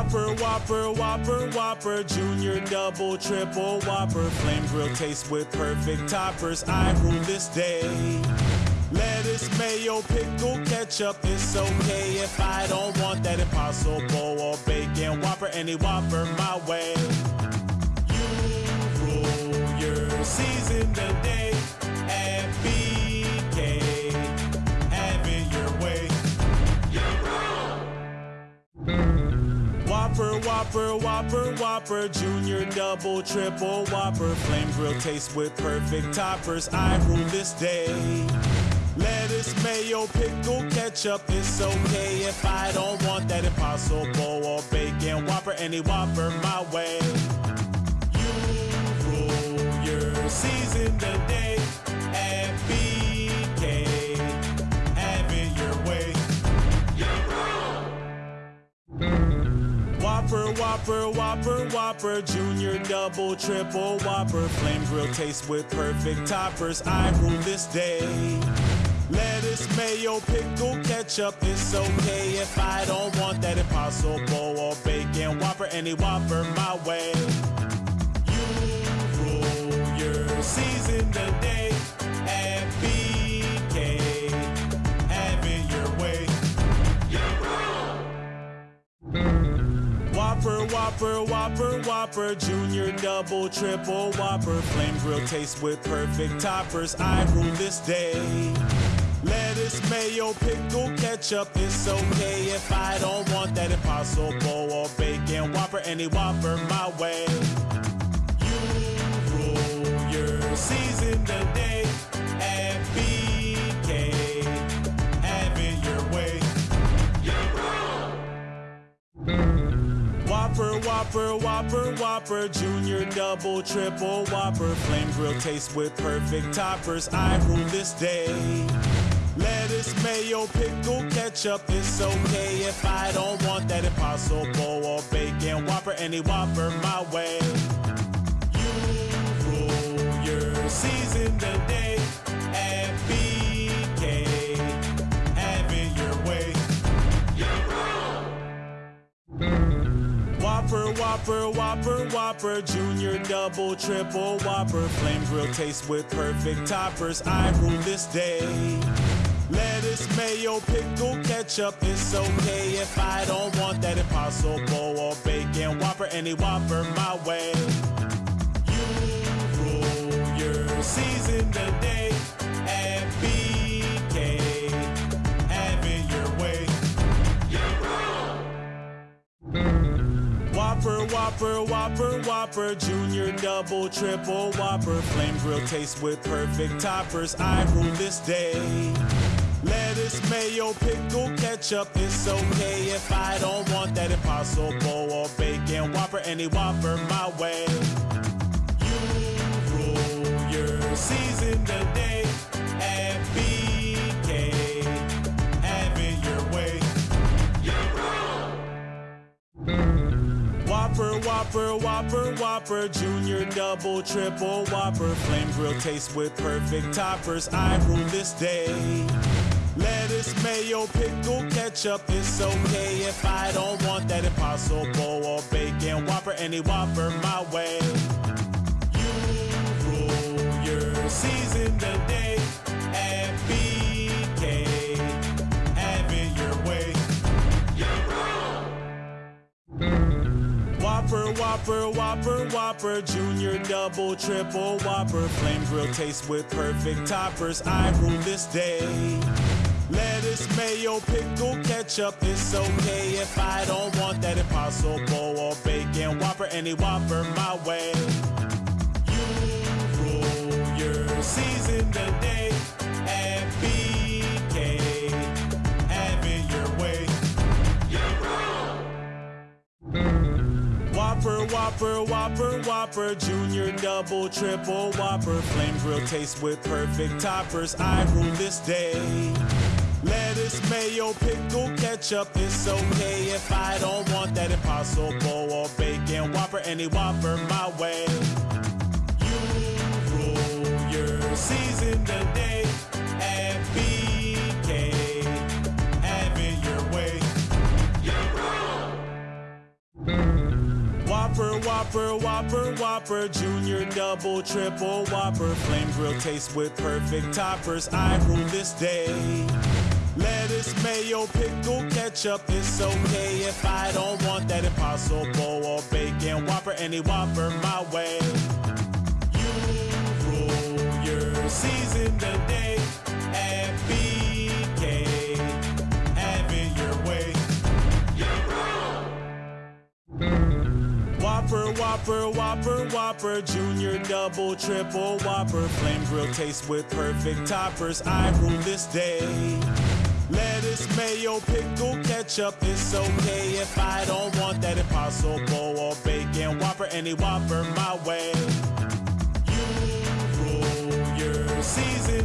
Whopper, Whopper, Whopper, Whopper, Junior, Double, Triple, Whopper, Flame Grill taste with perfect toppers. I rule this day. Lettuce, mayo, pickle, ketchup, it's okay if I don't want that impossible or bacon Whopper, any Whopper my way. You rule your season today Whopper, Whopper, Whopper, Whopper, Junior, Double, Triple, Whopper, Flame Grill taste with perfect toppers. I rule this day. Lettuce, mayo, pickle, ketchup, it's okay if I don't want that impossible or bacon Whopper, any Whopper my way. You rule your season today Whopper, Whopper, Whopper, Whopper, Junior, Double, Triple, Whopper, Flame Grill taste with perfect toppers. I rule this day. Lettuce, mayo, pickle, ketchup, it's okay if I don't want that impossible or bacon Whopper, any Whopper my way. You rule your season today Whopper, Whopper, Whopper, Whopper, Junior, Double, Triple, Whopper, Flame Grill taste with perfect toppers. I rule this day. Lettuce, mayo, pickle, ketchup, it's okay if I don't want that impossible or bacon Whopper, any Whopper my way. You rule your season today Whopper, Whopper, Whopper, Junior, Double, Triple, Whopper, Flame Grill taste with perfect toppers. I rule this day. Lettuce, mayo, pickle, ketchup, it's okay if I don't want that impossible or bacon Whopper, any Whopper my way. You rule your season today at BK. Whopper, Whopper, Whopper, Whopper, Junior, Double, Triple, Whopper, Flame Grill taste with perfect toppers. I rule this day. Lettuce, mayo, pickle, ketchup, it's okay if I don't want that impossible or bacon Whopper, any Whopper my way. You rule your season today Whopper, Whopper, Whopper, Whopper, Junior, Double, Triple, Whopper, Flame Grill taste with perfect toppers. I rule this day. Lettuce, mayo, pickle, ketchup, it's okay if I don't want that impossible or bacon Whopper, any Whopper my way. You rule your season today Whopper, Whopper, Whopper, Whopper, Junior, Double, Triple, Whopper, Flame Grill taste with perfect toppers. I rule this day. Lettuce, mayo, pickle, ketchup, it's okay if I don't want that impossible or bacon Whopper, any Whopper my way. You rule your season today at BK. Whopper, Whopper, Whopper, Whopper, Junior, Double, Triple, Whopper, Flame Grill taste with perfect toppers. I rule this day. Lettuce, mayo, pickle, ketchup, it's okay if I don't want that impossible or bacon Whopper, any Whopper my way. You rule your season Whopper, Whopper, Whopper, Whopper, Junior, Double, Triple, Whopper, Flame Grill taste with perfect toppers. I rule this day. Lettuce, mayo, pickle, ketchup, it's okay if I don't want that impossible or bacon Whopper, any Whopper my way. You rule your season today Whopper, Whopper, Whopper, Whopper, Junior, Double, Triple, Whopper, Flame Grill taste with perfect toppers. I rule this day. Lettuce, mayo, pickle, ketchup, it's okay if I don't want that impossible or bacon Whopper, any Whopper my way. You rule your season today at BK. Whopper, Whopper, Whopper, Whopper, Junior, Double, Triple, Whopper, Flame Grill taste with perfect toppers. I rule this day. Lettuce, mayo, pickle, ketchup, it's okay if I don't want that impossible or bacon Whopper, any Whopper my way. You rule your season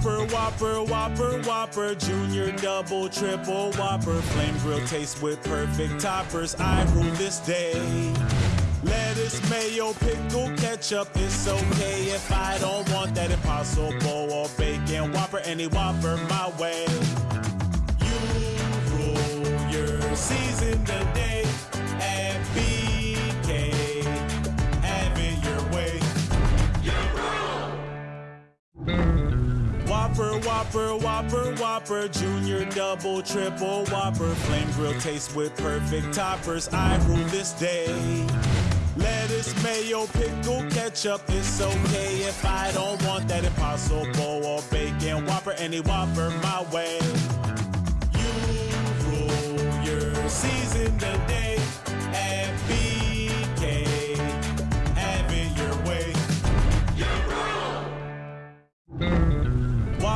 Whopper, Whopper, Whopper, Whopper, Junior, Double, Triple, Whopper, Flame Grill taste with perfect toppers. I rule this day. Lettuce, mayo, pickle, ketchup, it's okay if I don't want that impossible or bacon Whopper, any Whopper my way. You rule your season today Whopper, Whopper, Whopper, Whopper, Junior, Double, Triple, Whopper, Flame Grill taste with perfect toppers. I rule this day. Lettuce, mayo, pickle, ketchup, it's okay if I don't want that impossible or bacon Whopper, any Whopper my way. You rule your season today at BK. Have it your way.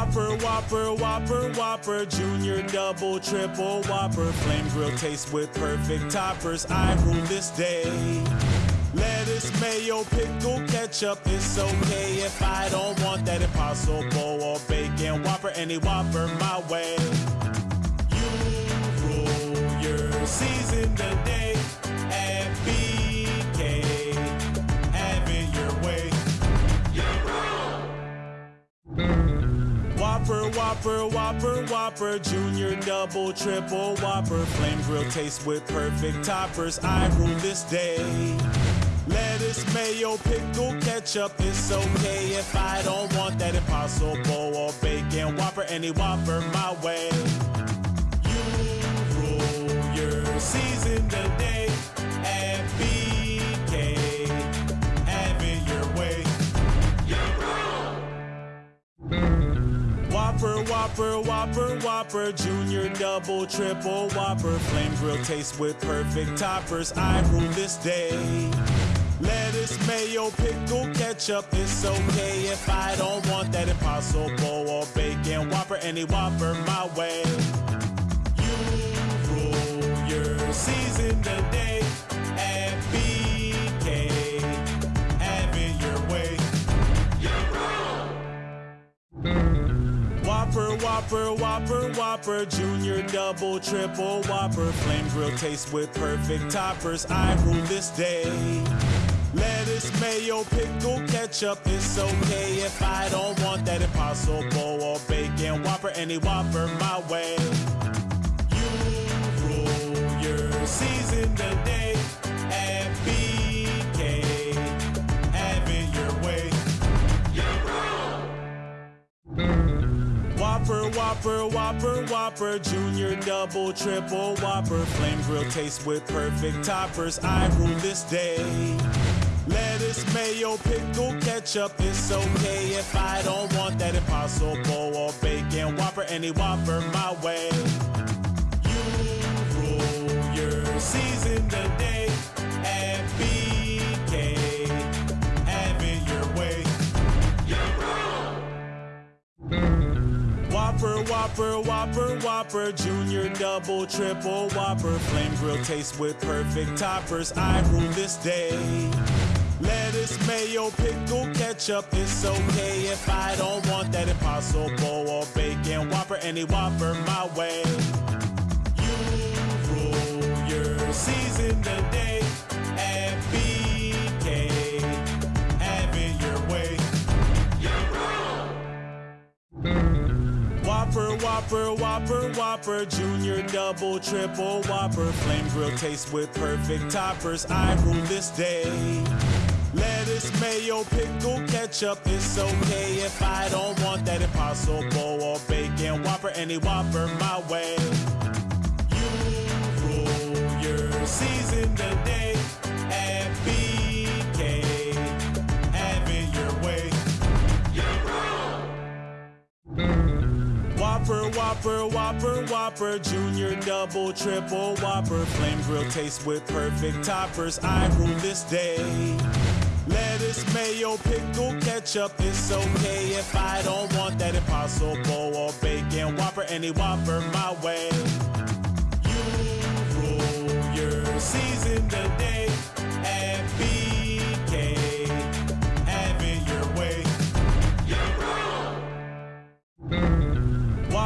Whopper, Whopper, Whopper, Whopper, Junior, Double, Triple, Whopper, Flame Grill taste with perfect toppers. I rule this day. Lettuce, mayo, pickle, ketchup, it's okay if I don't want that impossible or bacon Whopper, any Whopper my way. You rule your season today Whopper, Whopper, Whopper, Whopper, Junior, Double, Triple, Whopper, Flame Grill taste with perfect toppers. I rule this day. Lettuce, mayo, pickle, ketchup, it's okay if I don't want that impossible or bacon Whopper, any Whopper my way. Whopper, Whopper, Whopper, Whopper, Junior, Double, Triple, Whopper, Flame Grill taste with perfect toppers. I rule this day. Lettuce, mayo, pickle, ketchup, it's okay if I don't want that impossible or bacon Whopper, any Whopper my way. You rule your season today Whopper, Whopper, Whopper, Whopper, Junior, Double, Triple, Whopper, Flame Grill taste with perfect toppers. I rule this day. Lettuce, mayo, pickle, ketchup, it's okay if I don't want that impossible or bacon Whopper, any Whopper my way. You rule your season today Whopper, Whopper, Whopper, Whopper, Junior, Double, Triple, Whopper, Flame Grill taste with perfect toppers. I rule this day. Lettuce, mayo, pickle, ketchup, it's okay if I don't want that impossible or bacon Whopper, any Whopper my way. Whopper, Whopper, Whopper, Junior, Double, Triple, Whopper, Flame Grill taste with perfect toppers. I rule this day. Lettuce, mayo, pickle, ketchup, it's okay if I don't want that impossible or bacon Whopper, any Whopper my way. You rule your season today Whopper, Whopper, Whopper, Whopper, Junior, Double, Triple, Whopper, Flame Grill taste with perfect toppers. I rule this day. Lettuce, mayo, pickle, ketchup, it's okay if I don't want that impossible or bacon Whopper, any Whopper my way. You rule your season today Whopper, Whopper, Whopper, Whopper, Junior, Double, Triple, Whopper, Flame Grill taste with perfect toppers. I rule this day. Lettuce, mayo, pickle, ketchup, it's okay if I don't want that impossible or bacon Whopper, any Whopper my way. You rule your season today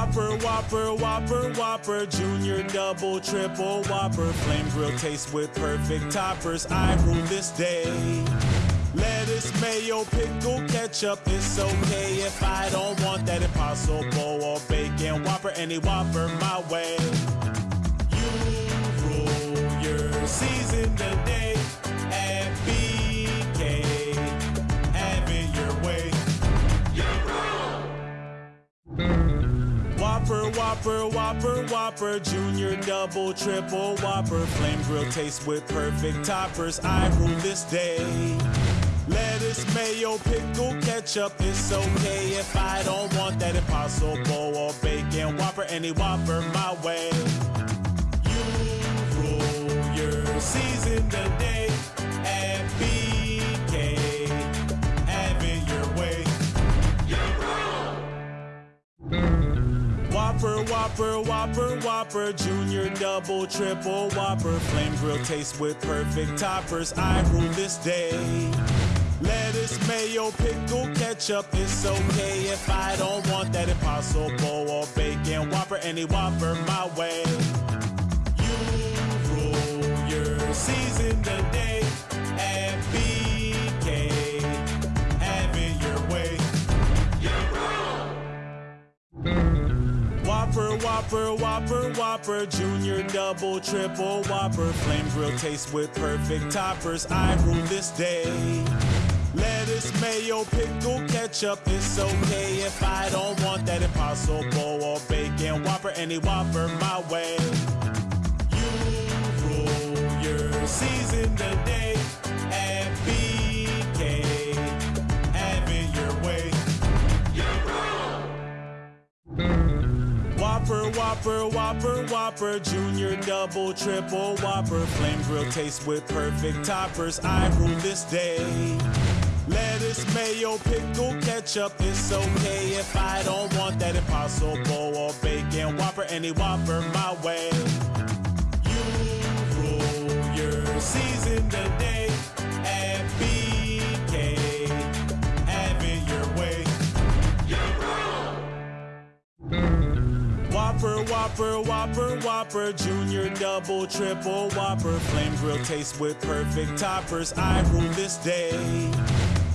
Whopper, Whopper, Whopper, Whopper, Junior, Double, Triple, Whopper, Flame Grill taste with perfect toppers. I rule this day. Lettuce, mayo, pickle, ketchup, it's okay if I don't want that impossible or bacon Whopper, any Whopper my way. You rule your season today Whopper, Whopper, Whopper, Whopper, Junior, Double, Triple, Whopper, Flame Grill taste with perfect toppers. I rule this day. Lettuce, mayo, pickle, ketchup, it's okay if I don't want that impossible or bacon Whopper, any Whopper my way. You rule your season Whopper, Whopper, Whopper, Whopper, Junior, Double, Triple, Whopper, Flame Grill taste with perfect toppers. I rule this day. Lettuce, mayo, pickle, ketchup, it's okay if I don't want that impossible or bacon Whopper, any Whopper my way. You rule your season today Whopper, Whopper, Whopper, Whopper, Junior, Double, Triple, Whopper, Flame Grill taste with perfect toppers. I rule this day. Lettuce, mayo, pickle, ketchup, it's okay if I don't want that impossible or bacon Whopper, any Whopper my way. You rule your season today Whopper, Whopper, Whopper, Whopper, Junior, Double, Triple, Whopper, Flame Grill taste with perfect toppers. I rule this day. Lettuce, mayo, pickle, ketchup, it's okay if I don't want that impossible or bacon Whopper, any Whopper my way. Whopper, Whopper, Whopper, Whopper, Junior, Double, Triple, Whopper, Flame Grill taste with perfect toppers. I rule this day.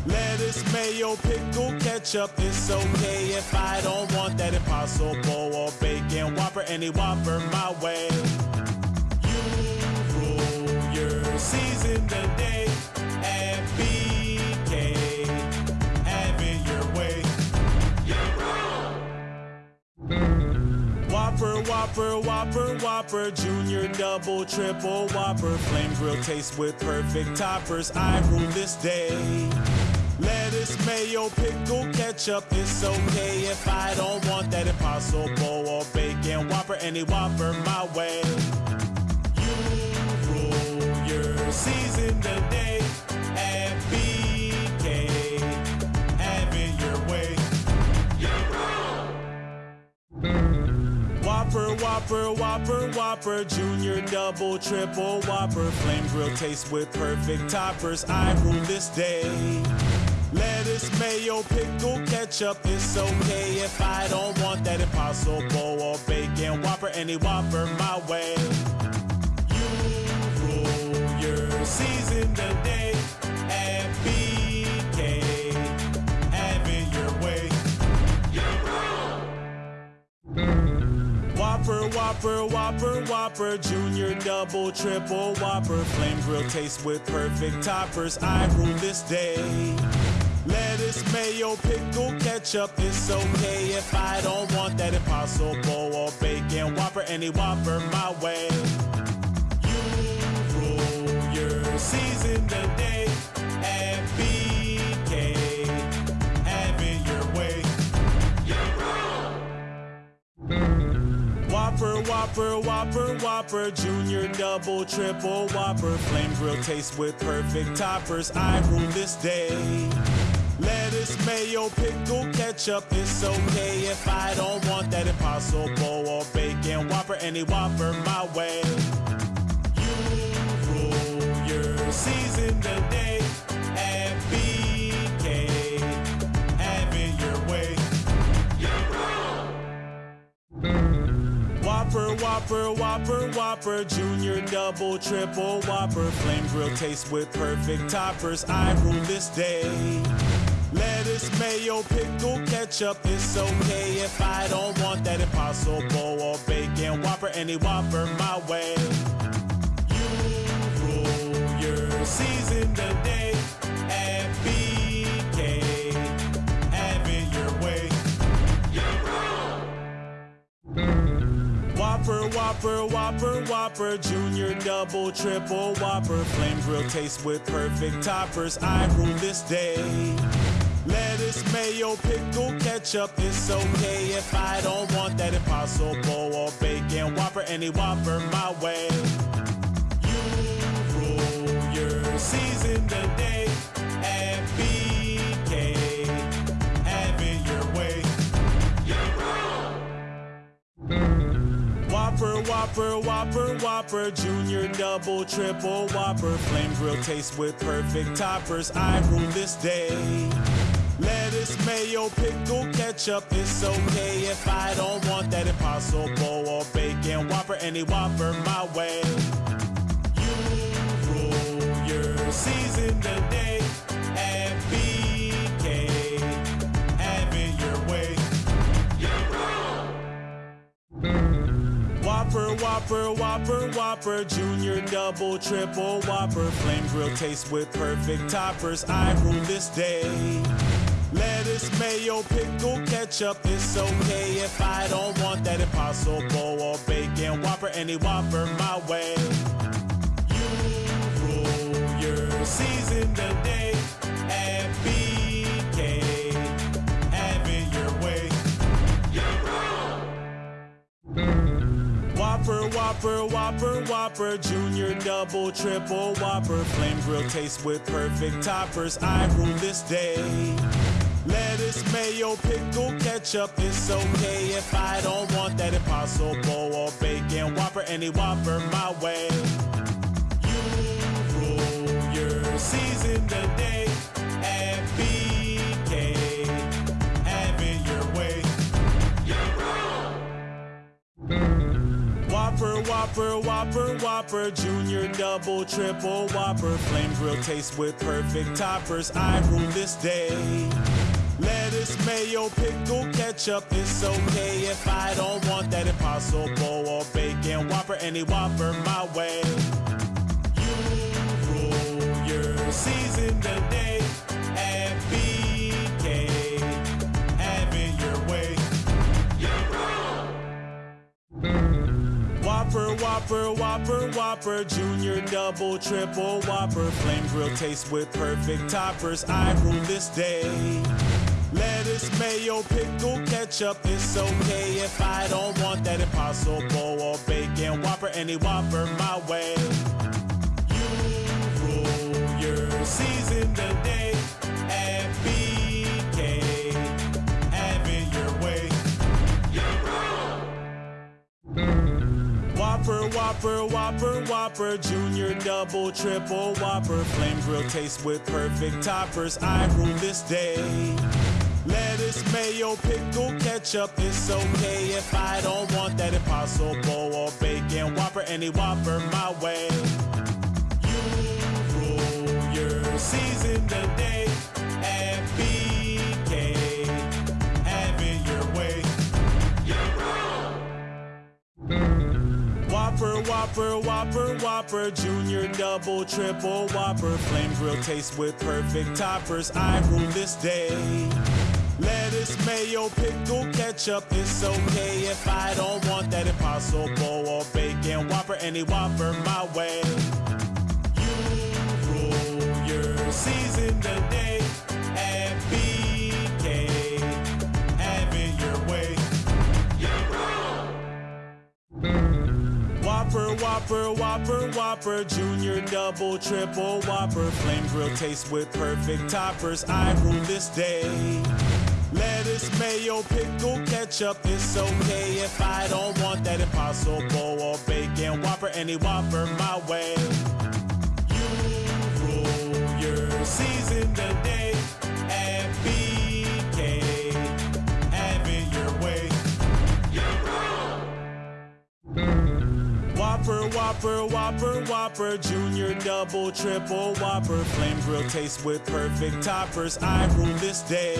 Lettuce, mayo, pickle, ketchup, it's okay if I don't want that impossible or bacon Whopper, any Whopper my way. You rule your season today Whopper, Whopper, Whopper, Whopper, Junior, Double, Triple, Whopper, Flame Grill taste with perfect toppers. I rule this day. Lettuce, mayo, pickle, ketchup, it's okay if I don't want that impossible or bacon Whopper, any Whopper my way. You rule your season today at BK. Whopper, Whopper, Whopper, Whopper, Junior, Double, Triple, Whopper, Flame Grill taste with perfect toppers. I rule this day. Lettuce, mayo, pickle, ketchup, it's okay if I don't want that impossible or bacon Whopper, any Whopper my way. You rule your season today Whopper, Whopper, Whopper, Whopper, Junior, Double, Triple, Whopper, Flame Grill taste with perfect toppers. I rule this day. Lettuce, mayo, pickle, ketchup, it's okay if I don't want that impossible or bacon Whopper, any Whopper my way. You rule your season today Whopper, Whopper, Whopper, Whopper, Junior, Double, Triple, Whopper, Flame Grill taste with perfect toppers. I rule this day. Lettuce, mayo, pickle, ketchup, it's okay if I don't want that impossible or bacon Whopper, any Whopper my way. You rule your season today Whopper, Whopper, Whopper, Whopper, Junior, Double, Triple, Whopper, Flame Grill taste with perfect toppers. I rule this day. Lettuce, mayo, pickle, ketchup, it's okay if I don't want that impossible or bacon Whopper, any Whopper my way. You rule your season today Whopper, Whopper, Whopper, Whopper, Junior, Double, Triple, Whopper, Flame Grill taste with perfect toppers. I rule this day. Lettuce, mayo, pickle, ketchup, it's okay if I don't want that impossible or bacon Whopper, any Whopper my way. You rule your season today Whopper, Whopper, Whopper, Junior, Double, Triple, Whopper, Flame Grill taste with perfect toppers. I rule this day. Lettuce, mayo, pickle, ketchup, it's okay if I don't want that impossible or bacon Whopper, any Whopper my way. You rule your season today Whopper, Whopper, Whopper, Whopper, Junior, Double, Triple, Whopper, Flame Grill taste with perfect toppers. I rule this day. Lettuce, mayo, pickle, ketchup, it's okay if I don't want that impossible or bacon Whopper, any Whopper my way. You rule your season today Whopper, Whopper, Whopper, Whopper, Junior, Double, Triple, Whopper, Flame Grill taste with perfect toppers. I rule this day. Lettuce, mayo, pickle, ketchup, it's okay if I don't want that impossible or bacon Whopper, any Whopper my way. You rule your season today Whopper, Whopper, Whopper, Whopper, Junior, Double, Triple, Whopper, Flame Grill taste with perfect toppers. I rule this day. Lettuce, mayo, pickle, ketchup, it's okay if I don't want that impossible or bacon Whopper, any Whopper my way. You rule your season today Whopper, Whopper, Whopper, Whopper, Junior, Double, Triple, Whopper, Flame Grill taste with perfect toppers. I rule this day. Lettuce, mayo, pickle, ketchup, it's okay if I don't want that impossible or bacon Whopper, any Whopper my way. You rule your season today Whopper, Whopper, Whopper, Whopper, Junior, Double, Triple, Whopper, Flame Grill taste with perfect toppers. I rule this day. Lettuce, mayo, pickle, ketchup, it's okay if I don't want that impossible or bacon Whopper, any Whopper my way. You rule your season today Whopper, Whopper, Whopper, Whopper, Junior, Double, Triple, Whopper, Flame Grill taste with perfect toppers. I rule this day. Lettuce, mayo, pickle, ketchup, it's okay if I don't want that impossible or bacon Whopper, any Whopper my way. You rule your season today Whopper, Whopper, Whopper, Whopper, Junior, Double, Triple, Whopper, Flame Grill taste with perfect toppers. I rule this day. Lettuce, mayo, pickle, ketchup, it's okay if I don't want that impossible or bacon Whopper, any Whopper my way. You rule your season today Whopper, Whopper, Whopper, Whopper, Junior, Double, Triple, Whopper, Flame Grill taste with perfect toppers. I rule this day.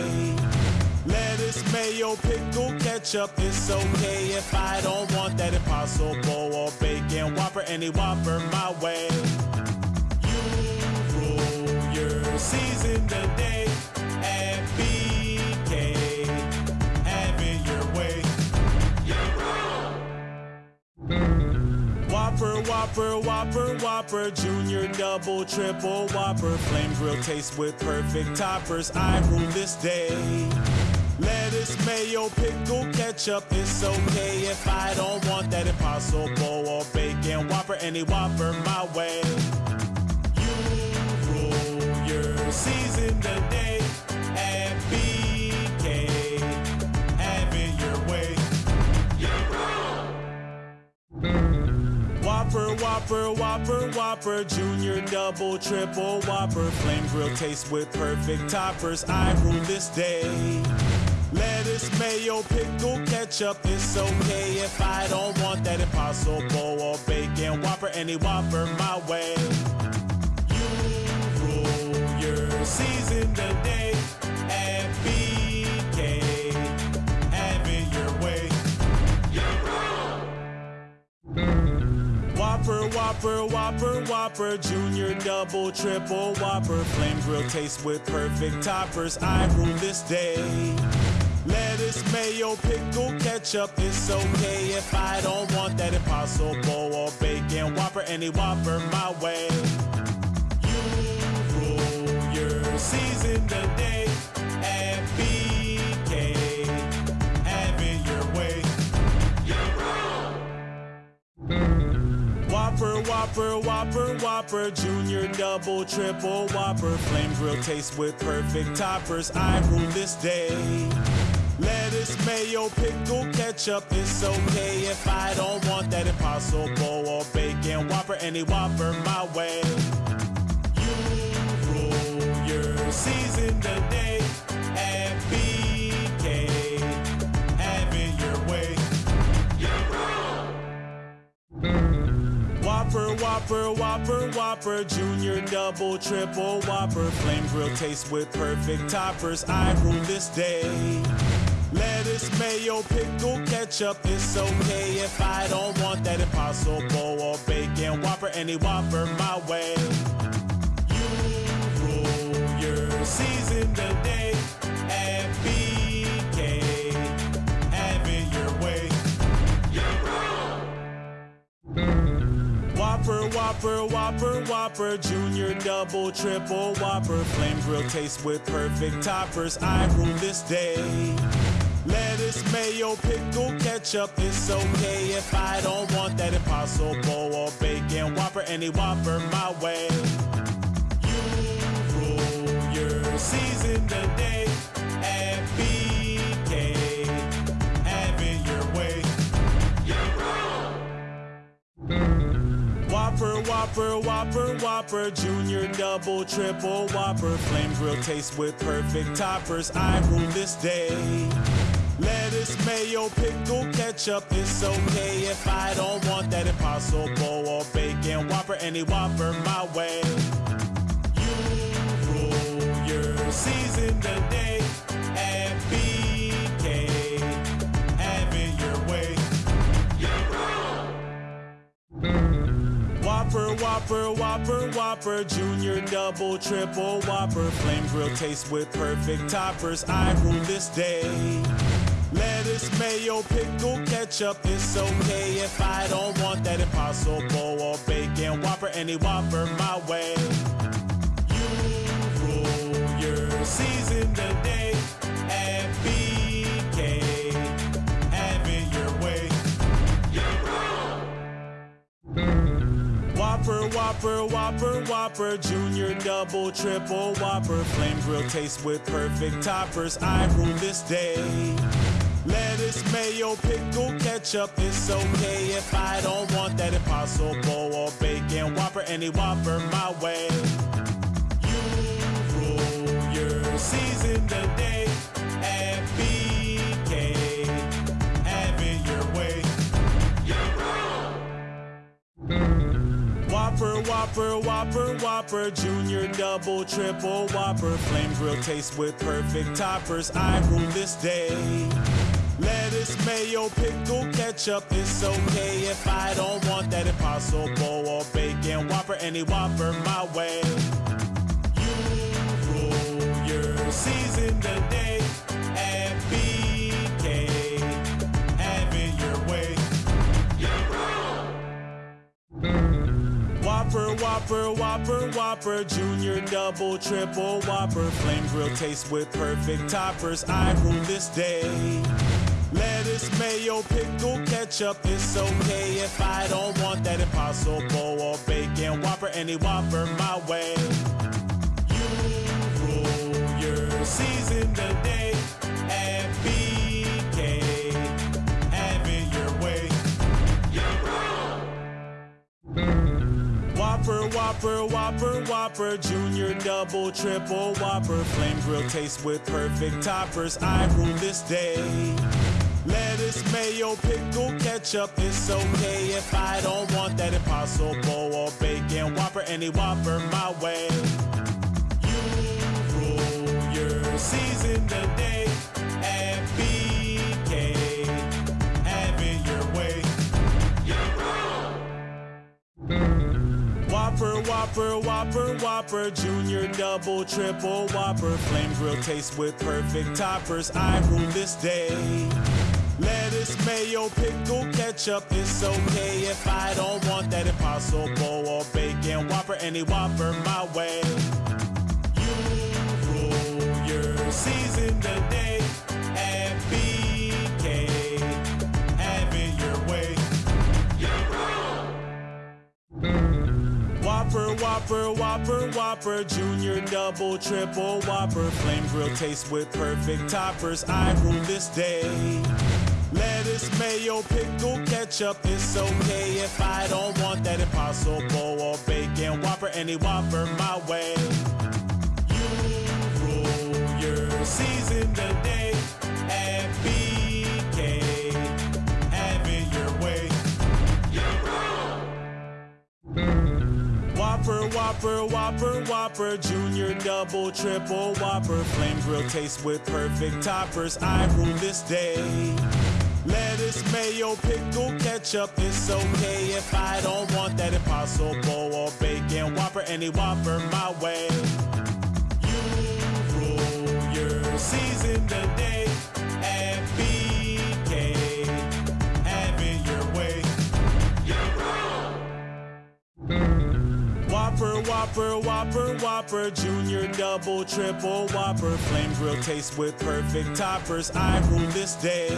Lettuce, mayo, pickle, ketchup, it's okay if I don't want that impossible or bacon Whopper, any Whopper my way. You rule your season today Whopper, Whopper, Whopper, Whopper, Junior, Double, Triple, Whopper, Flame Grill taste with perfect toppers. I rule this day. Lettuce, mayo, pickle, ketchup, it's okay if I don't want that impossible or bacon Whopper, any Whopper my way. You rule your season today Whopper, Whopper, Whopper, Whopper, Junior, Double, Triple, Whopper, Flame Grill taste with perfect toppers. I rule this day. Lettuce, mayo, pickle, ketchup, it's okay if I don't want that impossible or bacon Whopper, any Whopper my way. You rule your season today Whopper, Whopper, Whopper, Whopper, Junior, Double, Triple, Whopper, Flame Grill taste with perfect toppers. I rule this day. Lettuce, mayo, pickle, ketchup, it's okay if I don't want that impossible or bacon Whopper, any Whopper my way. You rule your season today Whopper, Whopper, Whopper, Whopper, Junior, Double, Triple, Whopper, Flame Grill taste with perfect toppers. I rule this day. Lettuce, mayo, pickle, ketchup, it's okay if I don't want that impossible or bacon Whopper, any Whopper my way. You rule your season today Whopper, Whopper, Whopper, Whopper, Junior, Double, Triple, Whopper, Flame Grill taste with perfect toppers. I rule this day. Lettuce, mayo, pickle, ketchup, it's okay if I don't want that impossible or bacon Whopper, any Whopper my way. You rule your season Whopper, Whopper, Whopper, Whopper, Junior, Double, Triple, Whopper, Flame Grill taste with perfect toppers. I rule this day. Lettuce, mayo, pickle, ketchup, it's okay if I don't want that impossible or bacon Whopper, any Whopper my way. You rule your season today Whopper, Whopper, Whopper, Junior, Double, Triple, Whopper, Flame Grill taste with perfect toppers. I rule this day. Lettuce, mayo, pickle, ketchup, it's okay if I don't want that impossible or bacon Whopper, any Whopper my way. You rule your season today Whopper, Whopper, Whopper, Whopper, Junior, Double, Triple, Whopper, Flame Grill taste with perfect toppers. I rule this day. Lettuce, mayo, pickle, ketchup, it's okay if I don't want that impossible or bacon Whopper, any Whopper my way. Whopper, Whopper, Whopper, Whopper, Junior, Double, Triple, Whopper, Flame Grill taste with perfect toppers. I rule this day. Lettuce, mayo, pickle, ketchup, it's okay if I don't want that impossible or bacon Whopper, any Whopper my way. You rule your season today Whopper, Whopper, Whopper, Whopper, Junior, Double, Triple, Whopper, Flame Grill taste with perfect toppers. I rule this day. Lettuce, mayo, pickle, ketchup, it's okay if I don't want that impossible or bacon Whopper, any Whopper my way. You rule your season today at BK. Whopper, Whopper, Whopper, Whopper, Junior, Double, Triple, Whopper, Flame Grill taste with perfect toppers. I rule this day. Lettuce, mayo, pickle, ketchup, it's okay if I don't want that impossible or bacon Whopper, any Whopper my way. Whopper, Whopper, Whopper, Whopper, Junior, Double, Triple, Whopper, Flame Grill taste with perfect toppers. I rule this day. Lettuce, mayo, pickle, ketchup, it's okay if I don't want that impossible or bacon Whopper, any Whopper my way. You rule your season today Whopper, Whopper, Whopper, Whopper, Junior, Double, Triple, Whopper, Flame Grill taste with perfect toppers. I rule this day. Lettuce, mayo, pickle, ketchup, it's okay if I don't want that impossible or bacon Whopper, any Whopper my way. You rule your season today Whopper, Whopper, Whopper, Whopper, Junior, Double, Triple, Whopper, Flame Grill taste with perfect toppers. I rule this day. Lettuce, mayo, pickle, ketchup, it's okay if I don't want that impossible or bacon Whopper, any Whopper my way. Whopper, Whopper, Whopper, Whopper, Junior, Double, Triple, Whopper, Flame Grill taste with perfect toppers. I rule this day. Lettuce, mayo, pickle, ketchup, it's okay if I don't want that impossible or bacon Whopper, any Whopper my way. You rule your season Whopper, Whopper, Whopper, Whopper, Junior, Double, Triple, Whopper, Flame Grill taste with perfect toppers. I rule this day.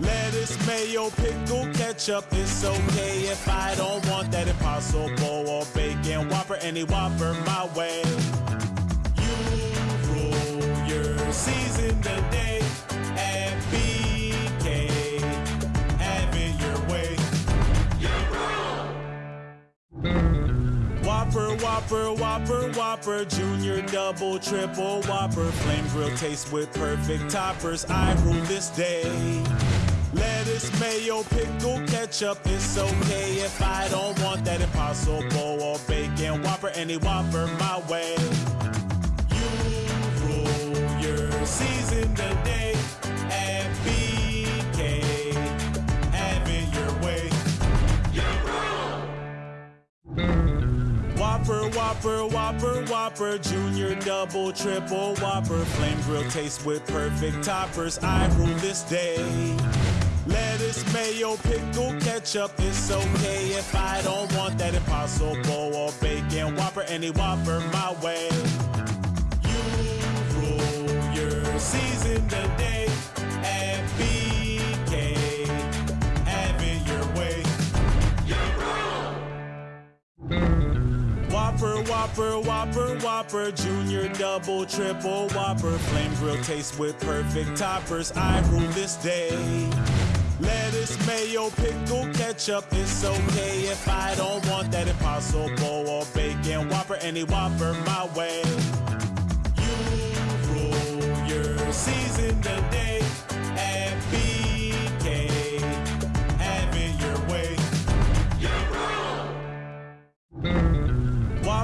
Lettuce, mayo, pickle, ketchup, it's okay if I don't want that impossible or bacon Whopper, any Whopper my way. You rule your season today Whopper, Whopper, Whopper, Whopper, Junior, Double, Triple, Whopper, Flame Grill taste with perfect toppers. I rule this day. Lettuce, mayo, pickle, ketchup, it's okay if I don't want that impossible or bacon Whopper, any Whopper my way. Whopper, Whopper, Whopper, Whopper, Junior, Double, Triple, Whopper, Flame Grill taste with perfect toppers. I rule this day. Lettuce, mayo, pickle, ketchup, it's okay if I don't want that impossible or bacon Whopper, any Whopper my way. You rule your season Whopper, Whopper, Whopper, Whopper, Junior, Double, Triple, Whopper, Flame Grill taste with perfect toppers. I rule this day. Lettuce, mayo, pickle, ketchup, it's okay if I don't want that impossible or bacon Whopper, any Whopper my way. You rule your season today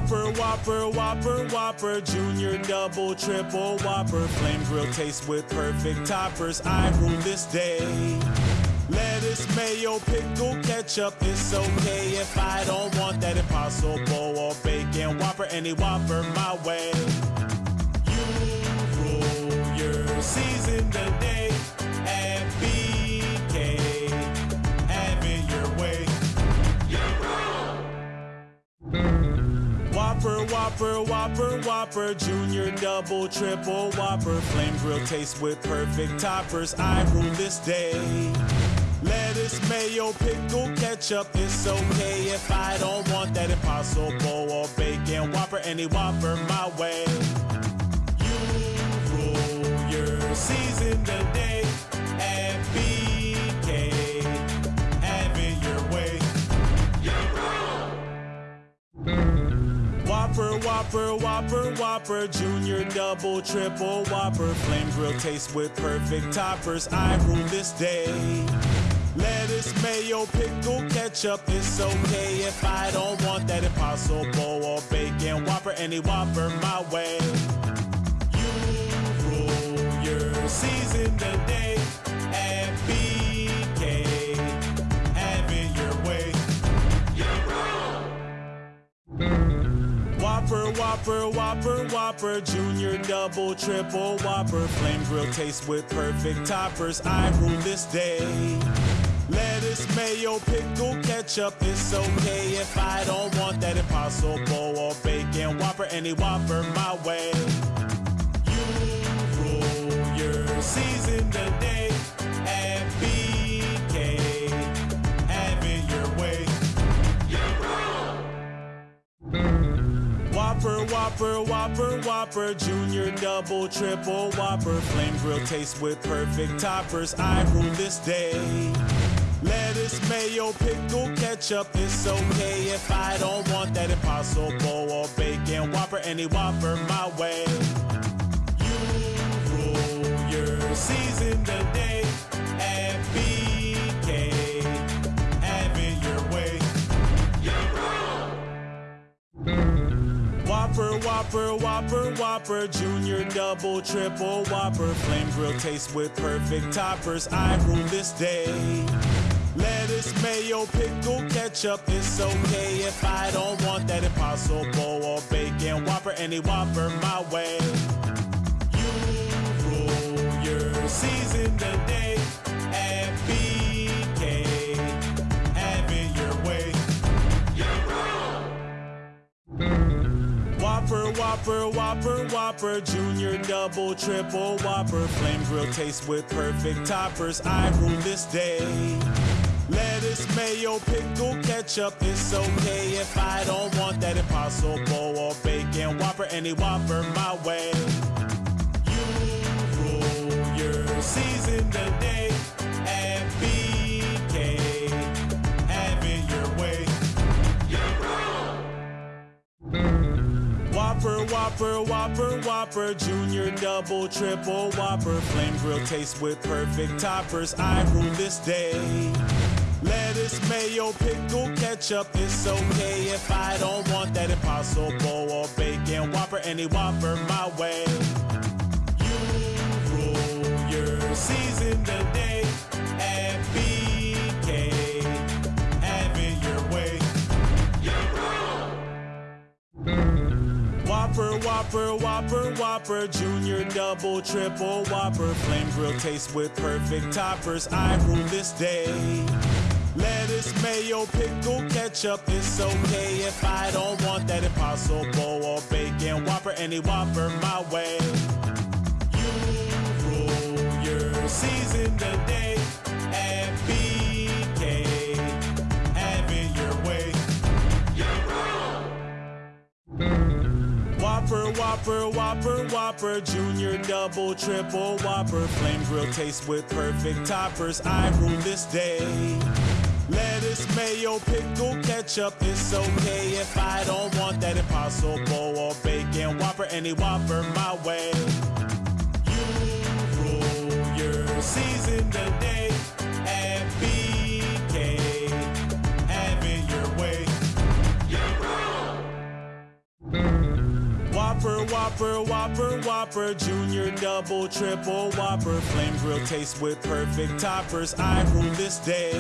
Whopper, Whopper, Whopper, Whopper, Junior, Double, Triple, Whopper, Flame Grill taste with perfect toppers. I rule this day. Lettuce, mayo, pickle, ketchup, it's okay if I don't want that impossible or bacon Whopper, any Whopper my way. Whopper, Whopper, Whopper, Whopper, Junior, Double, Triple, Whopper, Flame Grill taste with perfect toppers. I rule this day. Lettuce, mayo, pickle, ketchup, it's okay if I don't want that impossible or bacon Whopper, any Whopper my way. You rule your season today Whopper, Whopper, Whopper, Junior, Double, Triple, Whopper, Flame Grill taste with perfect toppers. I rule this day. Lettuce, mayo, pickle, ketchup, it's okay if I don't want that impossible or bacon Whopper, any Whopper my way. You rule your season today Whopper, Whopper, Whopper, Whopper, Junior, Double, Triple, Whopper, Flame Grill taste with perfect toppers. I rule this day. Lettuce, mayo, pickle, ketchup, it's okay if I don't want that impossible or bacon Whopper, any Whopper my way. Whopper, Whopper, Whopper, Whopper, Junior, Double, Triple, Whopper, Flame Grill taste with perfect toppers. I rule this day. Lettuce, mayo, pickle, ketchup, it's okay if I don't want that impossible or bacon Whopper, any Whopper my way. You rule your season today Whopper, Whopper, Whopper, Whopper, Junior, Double, Triple, Whopper, Flame Grill taste with perfect toppers. I rule this day. Lettuce, mayo, pickle, ketchup, it's okay if I don't want that impossible or bacon Whopper, any Whopper my way. You rule your season today Whopper, Whopper, Whopper, Whopper, Junior, Double, Triple, Whopper, Flame Grill taste with perfect toppers. I rule this day. Lettuce, mayo, pickle, ketchup, it's okay if I don't want that impossible or bacon Whopper, any Whopper my way. Whopper, Whopper, Whopper, Whopper, Junior, Double, Triple, Whopper, Flame Grill taste with perfect toppers. I rule this day. Lettuce, mayo, pickle, ketchup, it's okay if I don't want that impossible or bacon Whopper, any Whopper my way. You rule your season today Whopper, Whopper, Whopper, Whopper, Junior, Double, Triple, Whopper, Flame Grill taste with perfect toppers. I rule this day. Lettuce, mayo, pickle, ketchup, it's okay if I don't want that impossible or bacon Whopper, any Whopper my way. You rule your season today Whopper, Whopper, Whopper, Whopper, Junior, Double, Triple, Whopper, Flame Grill taste with perfect toppers. I rule this day. Lettuce, mayo, pickle, ketchup, it's okay if I don't want that impossible or bacon Whopper, any Whopper my way. Whopper, Whopper, Whopper, Whopper, Junior, Double, Triple, Whopper, Flame Grill taste with perfect toppers. I rule this day.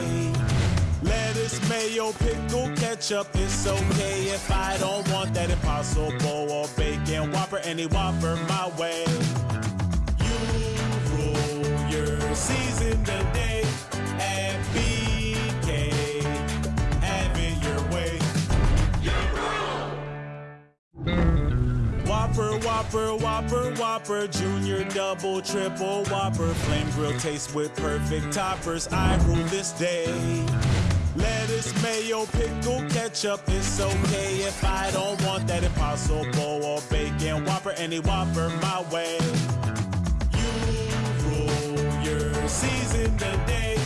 Lettuce, mayo, pickle, ketchup, it's okay if I don't want that impossible or bacon Whopper, any Whopper my way. You rule your season today Whopper, Whopper, Whopper, Whopper, Junior, Double, Triple, Whopper, Flame Grill taste with perfect toppers. I rule this day. Lettuce, mayo, pickle, ketchup, it's okay if I don't want that impossible or bacon Whopper, any Whopper my way. You rule your season today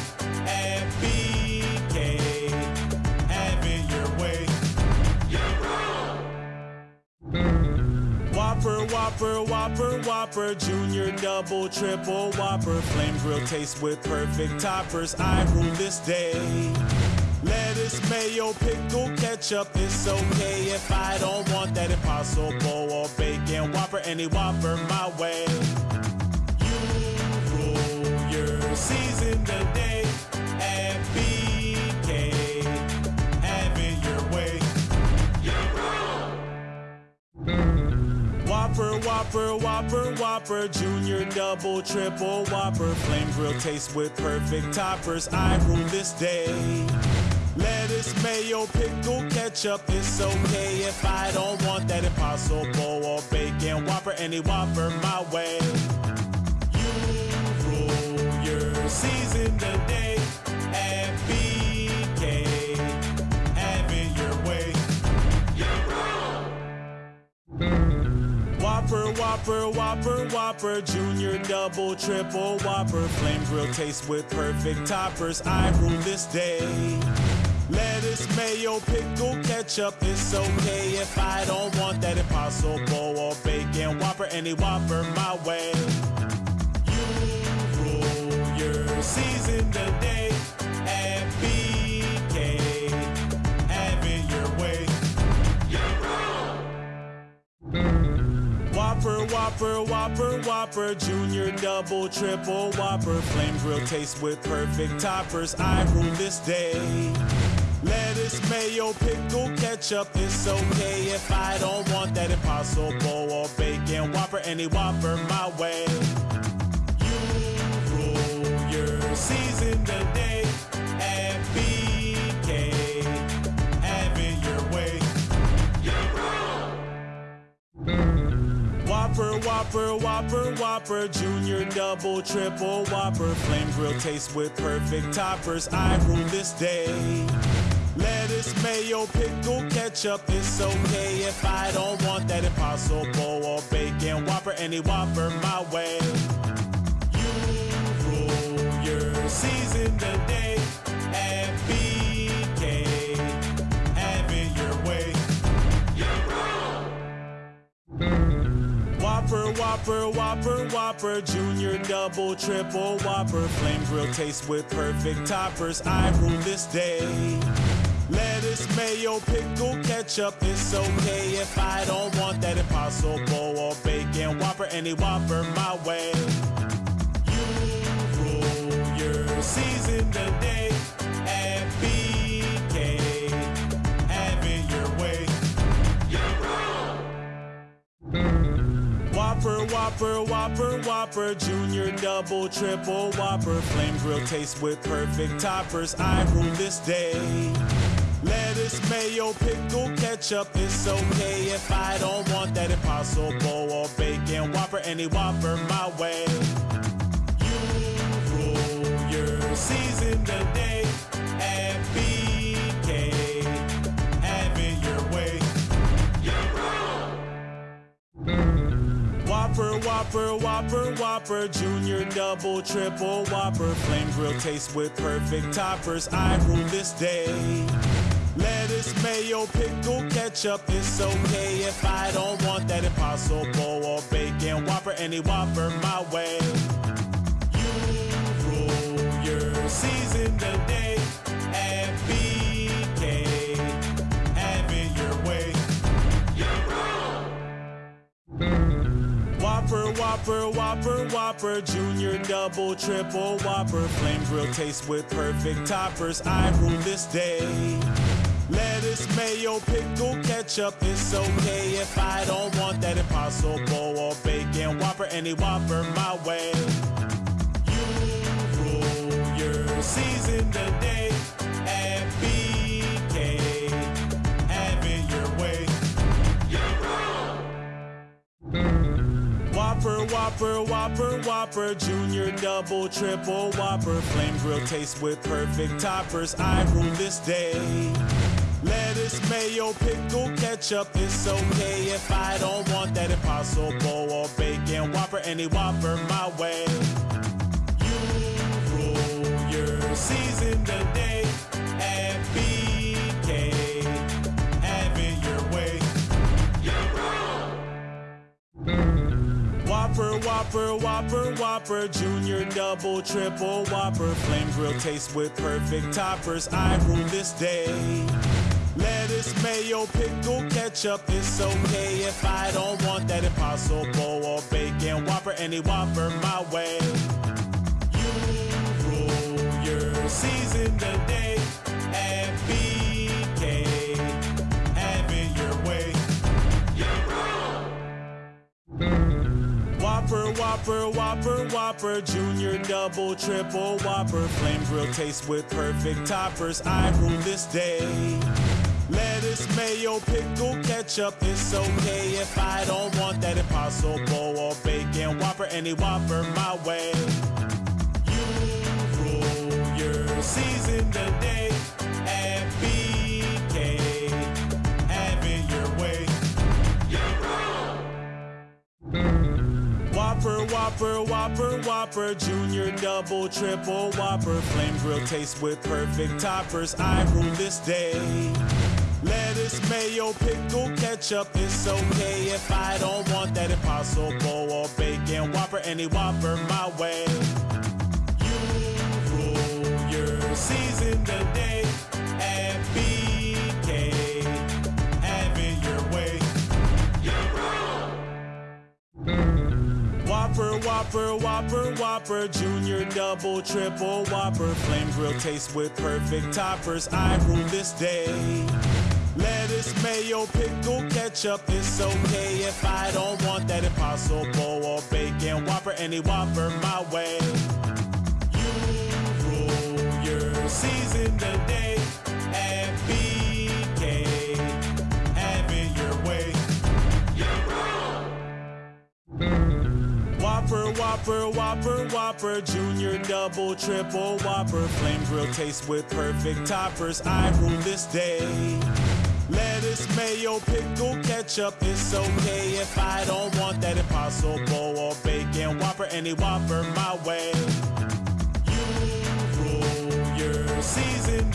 Whopper, Whopper, Whopper, Whopper, Junior, Double, Triple, Whopper, Flame Grill taste with perfect toppers. I rule this day. Lettuce, mayo, pickle, ketchup, it's okay if I don't want that impossible or bacon Whopper, any Whopper my way. You rule your season today Whopper, Whopper, Whopper, Whopper, Junior, Double, Triple, Whopper, Flame Grill taste with perfect toppers. I rule this day. Lettuce, mayo, pickle, ketchup, it's okay if I don't want that impossible or bacon Whopper, any Whopper my way. You rule your season today Whopper, Whopper, Whopper, Whopper, Junior, Double, Triple, Whopper, Flame Grill taste with perfect toppers. I rule this day. Lettuce, mayo, pickle, ketchup, it's okay if I don't want that impossible or bacon Whopper, any Whopper my way. You rule your season today Whopper, Whopper, Whopper, Whopper, Junior, Double, Triple, Whopper, Flame Grill taste with perfect toppers. I rule this day. Lettuce, mayo, pickle, ketchup, it's okay if I don't want that impossible or bacon Whopper, any Whopper my way. Whopper, Whopper, Whopper, Whopper, Junior, Double, Triple, Whopper, Flame Grill taste with perfect toppers. I rule this day. Lettuce, mayo, pickle, ketchup, it's okay if I don't want that impossible or bacon Whopper, any Whopper my way. You rule your season today Whopper, Whopper, Whopper, Junior, Double, Triple, Whopper, Flame Grill taste with perfect toppers. I rule this day. Lettuce, mayo, pickle, ketchup, it's okay if I don't want that impossible or bacon Whopper, any Whopper my way. You rule your season today Whopper, Whopper, Whopper, Whopper, Junior, Double, Triple, Whopper, Flame Grill taste with perfect toppers. I rule this day. Lettuce, mayo, pickle, ketchup, it's okay if I don't want that impossible or bacon Whopper, any Whopper my way. You rule your season today Whopper, Whopper, Whopper, Whopper, Junior, Double, Triple, Whopper, Flame Grill taste with perfect toppers. I rule this day. Lettuce, mayo, pickle, ketchup, it's okay if I don't want that impossible or bacon Whopper, any Whopper my way. You rule your season today at BK. Whopper, Whopper, Whopper, Whopper, Junior, Double, Triple, Whopper, Flame Grill taste with perfect toppers. I rule this day. Lettuce, mayo, pickle, ketchup, it's okay if I don't want that impossible or bacon Whopper, any Whopper my way. You rule your season today Whopper, Whopper, Whopper, Whopper, Junior, Double, Triple, Whopper, Flame Grill taste with perfect toppers. I rule this day. Lettuce, mayo, pickle, ketchup, it's okay if I don't want that impossible or bacon Whopper, any Whopper my way. You rule your season Whopper, Whopper, Whopper, Whopper, Junior, Double, Triple, Whopper, Flame Grill taste with perfect toppers. I rule this day. Lettuce, mayo, pickle, ketchup, it's okay if I don't want that impossible or bacon Whopper, any Whopper my way. You rule your season today at BK. Whopper, Whopper, Whopper, Whopper, Junior, Double, Triple, Whopper, Flame Grill taste with perfect toppers. I rule this day. Lettuce, mayo, pickle, ketchup, it's okay if I don't want that impossible or bacon Whopper, any Whopper my way. You rule your season today Whopper, Whopper, Whopper, Whopper, Junior, Double, Triple, Whopper, Flame Grill taste with perfect toppers. I rule this day. Lettuce, mayo, pickle, ketchup, it's okay if I don't want that impossible or bacon Whopper, any Whopper my way. You rule your season today Whopper, Whopper, Whopper, Whopper, Junior, Double, Triple, Whopper, Flame Grill taste with perfect toppers. I rule this day. Lettuce, mayo, pickle, ketchup, it's okay if I don't want that impossible or bacon Whopper, any Whopper my way. You rule your season today Whopper, Whopper, Whopper, Whopper, Junior, Double, Triple, Whopper, Flame Grill taste with perfect toppers. I rule this day. Lettuce, mayo, pickle, ketchup, it's okay if I don't want that impossible or bacon Whopper, any Whopper my way. You rule your season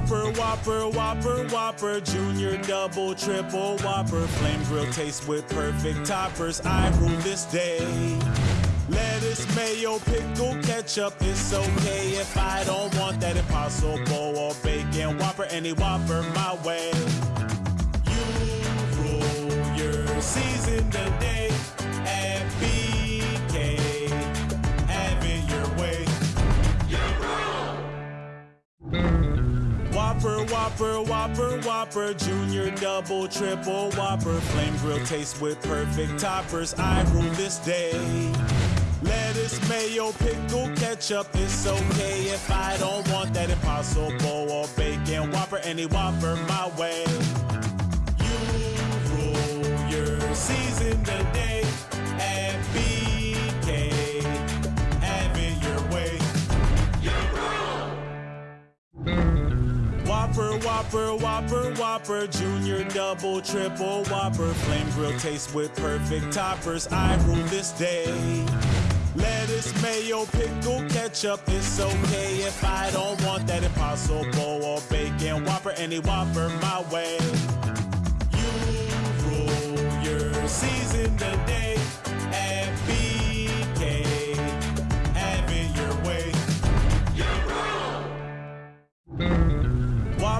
Whopper, Whopper, Whopper, Whopper, Junior, Double, Triple, Whopper, Flame Grill taste with perfect toppers. I rule this day. Lettuce, mayo, pickle, ketchup, it's okay if I don't want that impossible or bacon Whopper, any Whopper my way. You rule your season today Whopper, Whopper, Whopper, Whopper, Junior, Double, Triple, Whopper, Flame Grill taste with perfect toppers. I rule this day. Lettuce, mayo, pickle, ketchup, it's okay if I don't want that impossible or bacon Whopper, any Whopper my way. You rule your season today Whopper, Whopper, Whopper, Whopper, Junior, Double, Triple, Whopper, Flame Grill taste with perfect toppers. I rule this day. Lettuce, mayo, pickle, ketchup, it's okay if I don't want that impossible or bacon Whopper, any Whopper my way. You rule your season today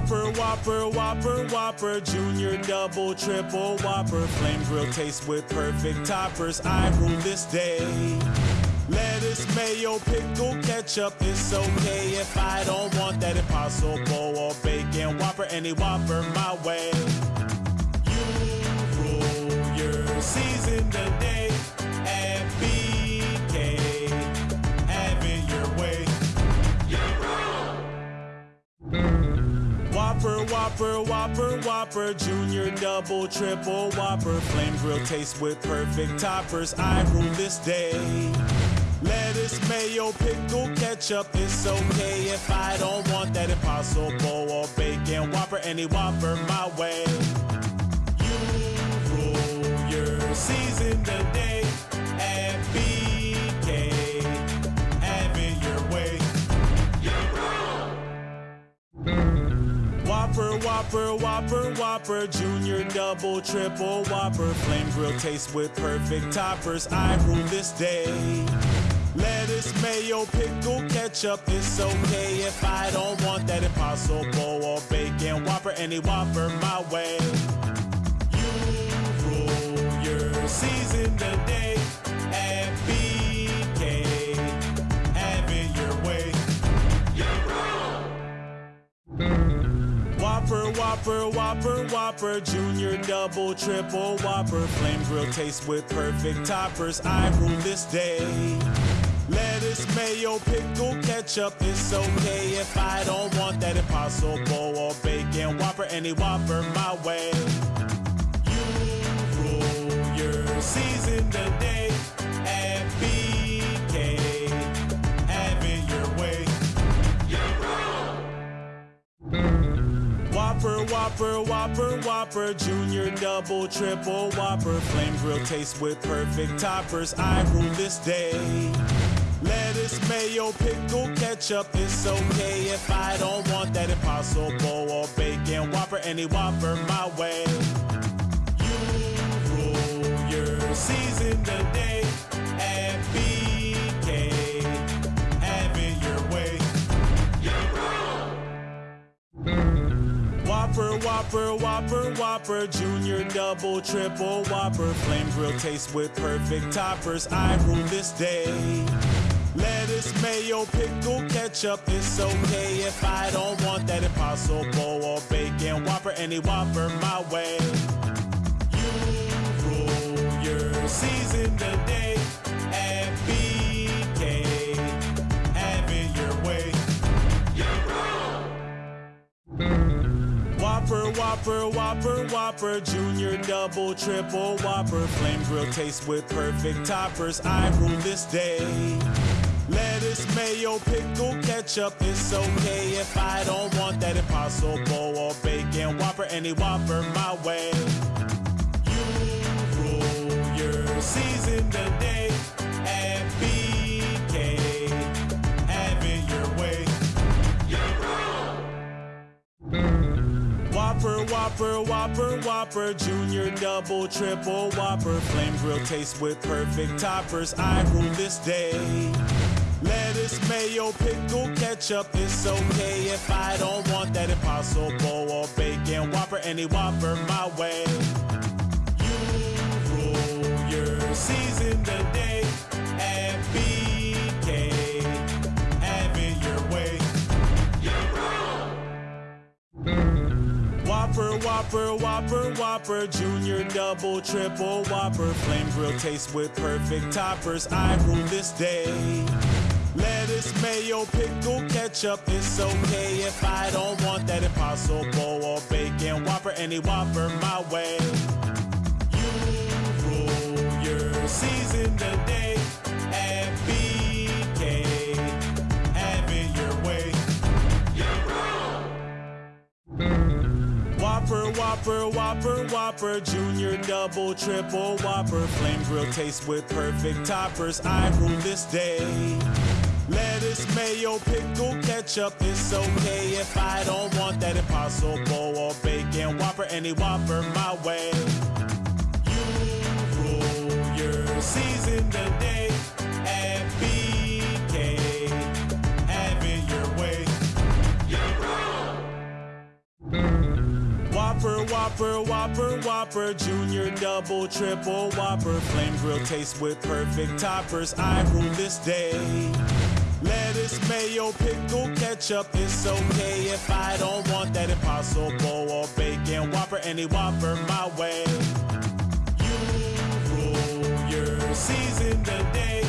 Whopper, Whopper, Whopper, Whopper, Junior, Double, Triple, Whopper, Flame Grill taste with perfect toppers. I rule this day. Lettuce, mayo, pickle, ketchup, it's okay if I don't want that impossible or bacon Whopper, any Whopper my way. Whopper, Whopper, Whopper, Whopper, Junior, Double, Triple, Whopper, Flame Grill taste with perfect toppers. I rule this day. Lettuce, mayo, pickle, ketchup, it's okay if I don't want that impossible or bacon Whopper, any Whopper my way. You rule your season today Whopper, Whopper, Whopper, Junior, Double, Triple, Whopper, Flame Grill taste with perfect toppers. I rule this day. Lettuce, mayo, pickle, ketchup, it's okay if I don't want that impossible or bacon Whopper, any Whopper my way. Whopper, Whopper, Whopper, Whopper, Junior, Double, Triple, Whopper, Flame Grill taste with perfect toppers. I rule this day. Lettuce, mayo, pickle, ketchup, it's okay if I don't want that impossible or bacon Whopper, any Whopper my way. Whopper, Whopper, Whopper, Whopper, Junior, Double, Triple, Whopper, Flame Grill taste with perfect toppers. I rule this day. Lettuce, mayo, pickle, ketchup, it's okay if I don't want that impossible or bacon Whopper, any Whopper my way. You rule your season today Whopper, Whopper, Whopper, Whopper, Junior, Double, Triple, Whopper, Flame Grill taste with perfect toppers. I rule this day. Lettuce, mayo, pickle, ketchup, it's okay if I don't want that impossible or bacon Whopper, any Whopper my way. You rule your season today Whopper, Whopper, Whopper, Whopper, Junior, Double, Triple, Whopper, Flame Grill taste with perfect toppers. I rule this day. Lettuce, mayo, pickle, ketchup, it's okay if I don't want that impossible or bacon Whopper, any Whopper my way. You rule your season today Whopper, Whopper, Whopper, Whopper, Junior, Double, Triple, Whopper, Flame Grill taste with perfect toppers. I rule this day. Lettuce, mayo, pickle, ketchup, it's okay if I don't want that impossible or bacon Whopper, any Whopper my way. You rule your season today at BK. Have it your way. Whopper, Whopper, Whopper, Whopper, Junior, Double, Triple, Whopper, Flame Grill taste with perfect toppers. I rule this day. Lettuce, mayo, pickle, ketchup, it's okay if I don't want that impossible or bacon Whopper, any Whopper my way. You rule your season today Whopper, Whopper, Whopper, Whopper, Junior, Double, Triple, Whopper, Flame Grill taste with perfect toppers. I rule this day. Lettuce, mayo, pickle, ketchup, it's okay if I don't want that impossible or bacon Whopper, any Whopper my way. You rule your season Whopper, Whopper, Whopper, Whopper, Junior, Double, Triple, Whopper, Flame Grill taste with perfect toppers. I rule this day. Lettuce, mayo, pickle, ketchup, it's okay if I don't want that impossible or bacon Whopper, any Whopper my way. You rule your season today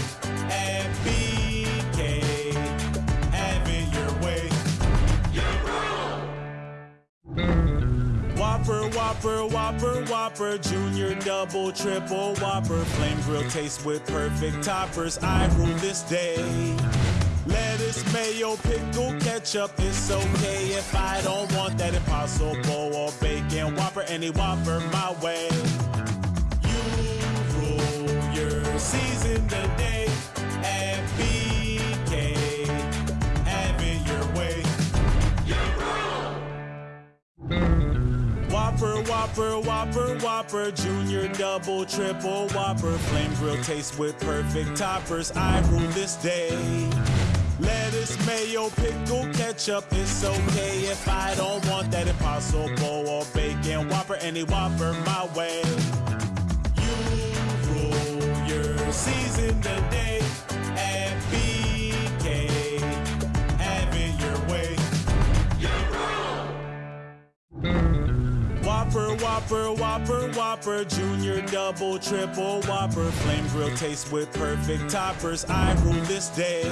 Whopper, Whopper, Whopper, Whopper, Junior, Double, Triple, Whopper, Flame Grill taste with perfect toppers. I rule this day. Lettuce, mayo, pickle, ketchup, it's okay if I don't want that impossible or bacon Whopper, any Whopper my way. You rule your season Whopper, Whopper, Whopper, Whopper, Junior, Double, Triple, Whopper, Flame Grill taste with perfect toppers. I rule this day. Lettuce, mayo, pickle, ketchup, it's okay if I don't want that impossible or bacon Whopper, any Whopper my way. You rule your season today Whopper, Whopper, Whopper, Whopper, Junior, Double, Triple, Whopper, Flame Grill taste with perfect toppers. I rule this day.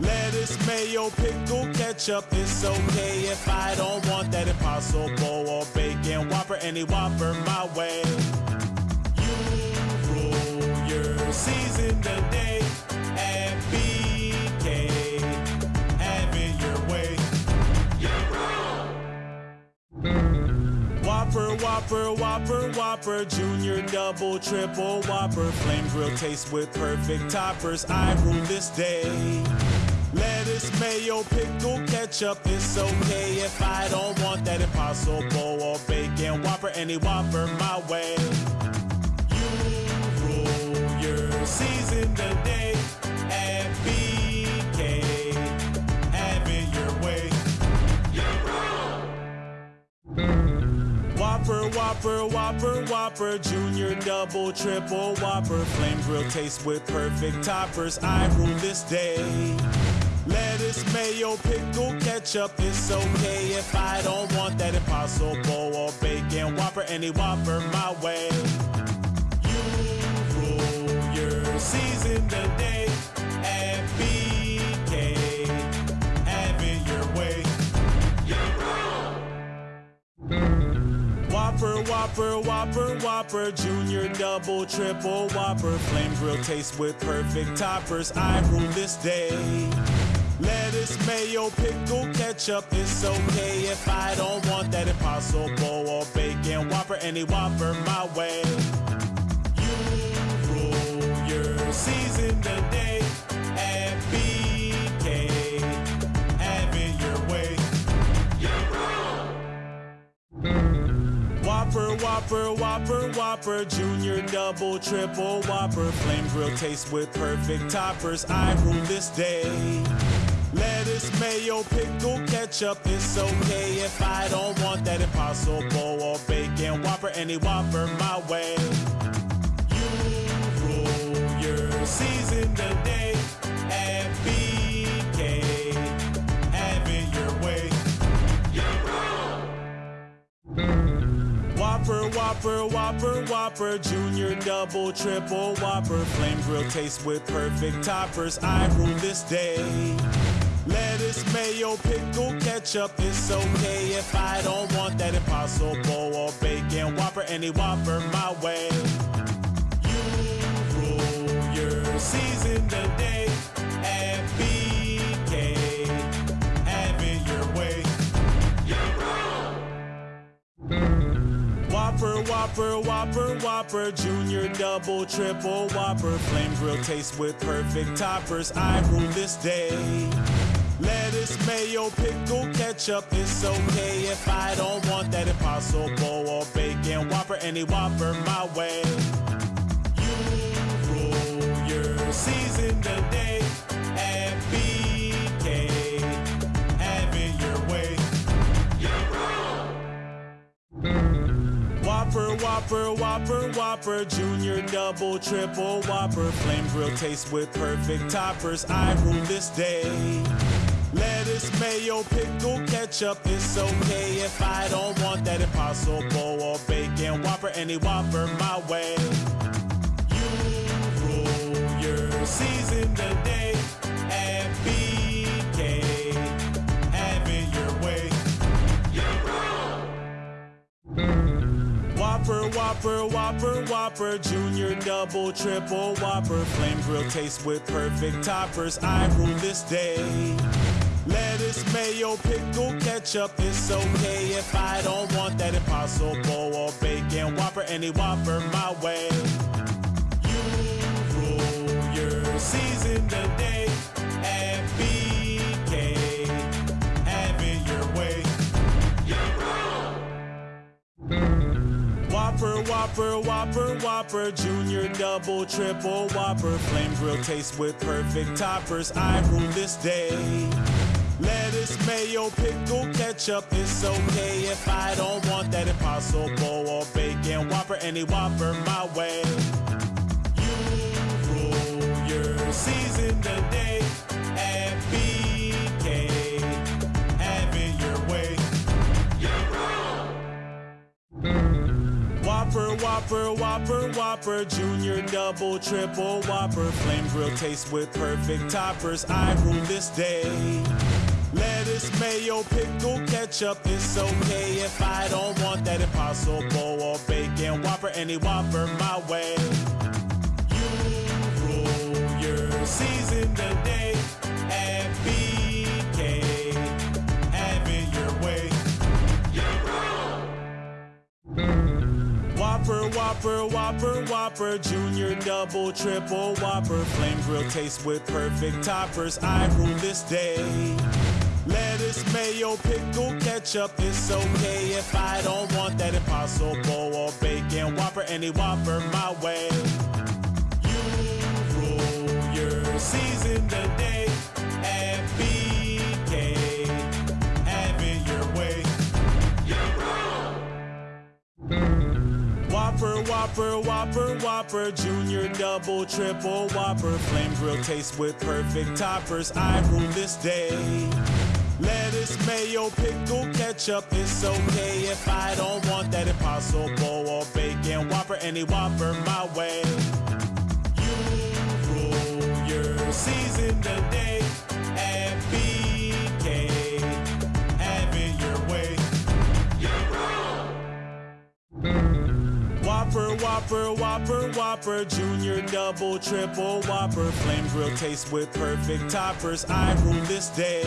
Lettuce, mayo, pickle, ketchup, it's okay if I don't want that impossible or bacon Whopper, any Whopper my way. You rule your season today Whopper, Whopper, Whopper, Whopper, Junior, Double, Triple, Whopper, Flame Grill taste with perfect toppers. I rule this day. Lettuce, mayo, pickle, ketchup, it's okay if I don't want that impossible or bacon Whopper, any Whopper my way. You rule your season today Whopper, Whopper, Whopper, Whopper, Junior, Double, Triple, Whopper, Flame Grill taste with perfect toppers. I rule this day. Lettuce, mayo, pickle, ketchup, it's okay if I don't want that impossible or bacon Whopper, any Whopper my way. You rule your season today Whopper, Whopper, Whopper, Whopper, Junior, Double, Triple, Whopper, Flame Grill taste with perfect toppers. I rule this day. Lettuce, mayo, pickle, ketchup, it's okay if I don't want that impossible or bacon Whopper, any Whopper my way. You rule your season today Whopper, Whopper, Whopper, Junior, Double, Triple, Whopper, Flame Grill taste with perfect toppers. I rule this day. Lettuce, mayo, pickle, ketchup, it's okay if I don't want that impossible or bacon Whopper, any Whopper my way. You rule your season today Whopper, Whopper, Whopper, Whopper, Junior, Double, Triple, Whopper, Flame Grill taste with perfect toppers. I rule this day. Lettuce, mayo, pickle, ketchup, it's okay if I don't want that impossible or bacon Whopper, any Whopper my way. You rule your season today Whopper, Whopper, Whopper, Whopper, Junior, Double, Triple, Whopper, Flame Grill taste with perfect toppers. I rule this day. Lettuce, mayo, pickle, ketchup, it's okay if I don't want that impossible or bacon Whopper, any Whopper my way. You rule your season today Whopper, Whopper, Whopper, Whopper, Junior, Double, Triple, Whopper, Flame Grill taste with perfect toppers. I rule this day. Lettuce, mayo, pickle, ketchup, it's okay if I don't want that impossible or bacon Whopper, any Whopper my way. You rule your season Whopper, Whopper, Whopper, Whopper, Junior, Double, Triple, Whopper, Flame Grill taste with perfect toppers. I rule this day. Lettuce, mayo, pickle, ketchup, it's okay if I don't want that impossible or bacon Whopper, any Whopper my way. You rule your season today Whopper, Whopper, Whopper, Whopper, Junior, Double, Triple, Whopper, Flame Grill taste with perfect toppers. I rule this day. Lettuce, mayo, pickle, ketchup, it's okay if I don't want that impossible or bacon Whopper, any Whopper my way. You rule your season today Whopper, Whopper, Whopper, Whopper, Junior, Double, Triple, Whopper, Flame Grill taste with perfect toppers. I rule this day. Lettuce, mayo, pickle, ketchup, it's okay if I don't want that impossible or bacon Whopper, any Whopper my way. You rule your season today Whopper, Whopper, Whopper, Whopper, Junior, Double, Triple, Whopper, Flame Grill taste with perfect toppers. I rule this day. Lettuce, mayo, pickle, ketchup, it's okay if I don't want that impossible or bacon Whopper, any Whopper my way. You rule your season today Whopper, Whopper, Whopper, Whopper, Junior, Double, Triple, Whopper, Flame Grill taste with perfect toppers. I rule this day. Lettuce, mayo, pickle, ketchup, it's okay if I don't want that impossible or bacon Whopper, any Whopper my way. You rule your season today Whopper, Whopper, Whopper, Whopper, Junior, Double, Triple, Whopper, Flame Grill taste with perfect toppers. I rule this day.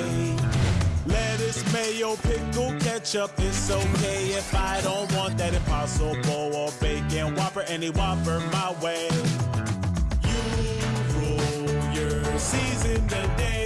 Lettuce, mayo, pickle, ketchup, it's okay if I don't want that impossible or bacon Whopper, any Whopper my way. You rule your season today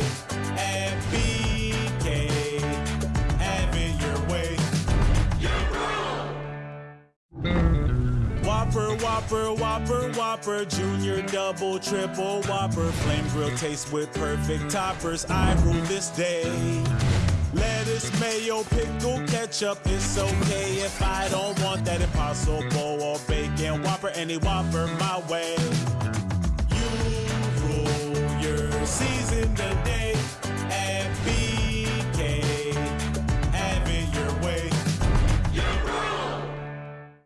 Whopper, Whopper, Whopper, Whopper, Junior, Double, Triple, Whopper, Flame Grill taste with perfect toppers, I rule this day. Lettuce, mayo, pickle, ketchup, it's okay if I don't want that impossible or bacon Whopper, any Whopper my way. You rule your season today.